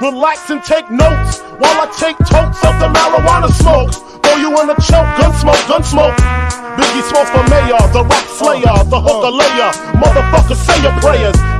Relax and take notes while I take totes of the marijuana smoke. Throw you in a choke, gun smoke, gun smoke. Biggie Smalls for mayor, the rap slayer, the hooker layer. Motherfucker, say your prayers.